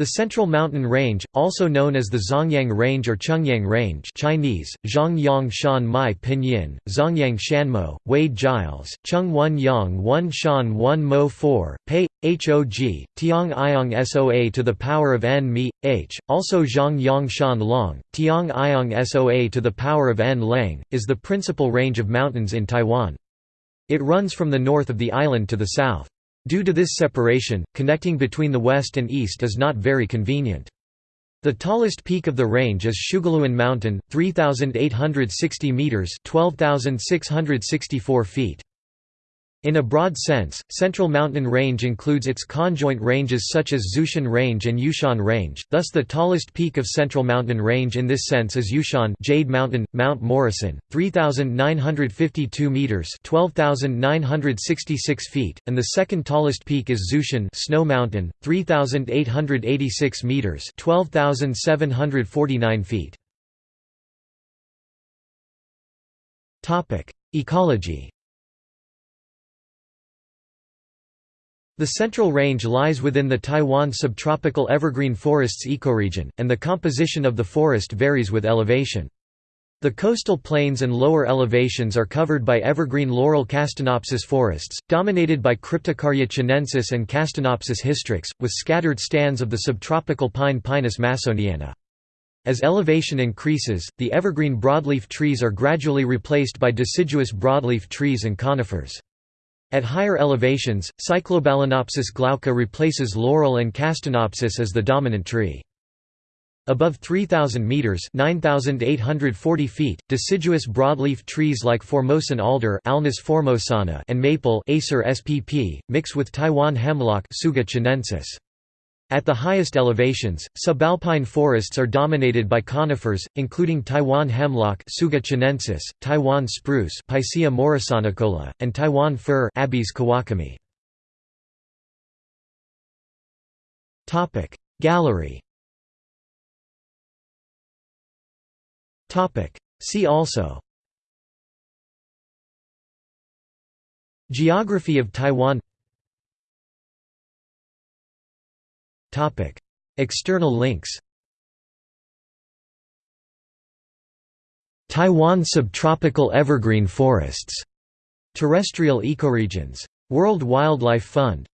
The Central Mountain Range, also known as the Zhongyang Range or Chungyang Range Chinese, Zhongyang Shan Mai Pinyin, Zongyang Shanmo, Wade Giles, Chung One Yang One Shan One Mo 4, Pei, Hog, Tiang Iong Soa to the power of n mi, h, also Zhang Shan Long, Tiang Iong Soa to the power of n lang, is the principal range of mountains in Taiwan. It runs from the north of the island to the south. Due to this separation, connecting between the west and east is not very convenient. The tallest peak of the range is Xiuguluan Mountain, 3,860 metres 12,664 feet. In a broad sense, Central Mountain Range includes its conjoint ranges such as Xueshan Range and Yushan Range, thus the tallest peak of Central Mountain Range in this sense is Yushan Jade Mountain, Mount Morrison, 3,952 metres 12,966 feet, and the second tallest peak is Xueshan Snow Mountain, 3,886 metres 12,749 feet. Ecology The Central Range lies within the Taiwan subtropical evergreen forests ecoregion, and the composition of the forest varies with elevation. The coastal plains and lower elevations are covered by evergreen laurel castanopsis forests, dominated by Cryptocarya chinensis and Castanopsis hystrix, with scattered stands of the subtropical pine Pinus massoniana. As elevation increases, the evergreen broadleaf trees are gradually replaced by deciduous broadleaf trees and conifers. At higher elevations, Cyclobalanopsis glauca replaces laurel and castanopsis as the dominant tree. Above 3,000 metres 9,840 feet, deciduous broadleaf trees like Formosan alder Alnus formosana and maple Acer spp, mix with Taiwan hemlock Tsuga chinensis. At the highest elevations, subalpine forests are dominated by conifers, including Taiwan hemlock Tsuga chinensis, Taiwan spruce Picea morrisonicola, and Taiwan fir Abies kawakamii. Gallery. See also. Geography of Taiwan External links Taiwan subtropical evergreen forests. Terrestrial ecoregions. World Wildlife Fund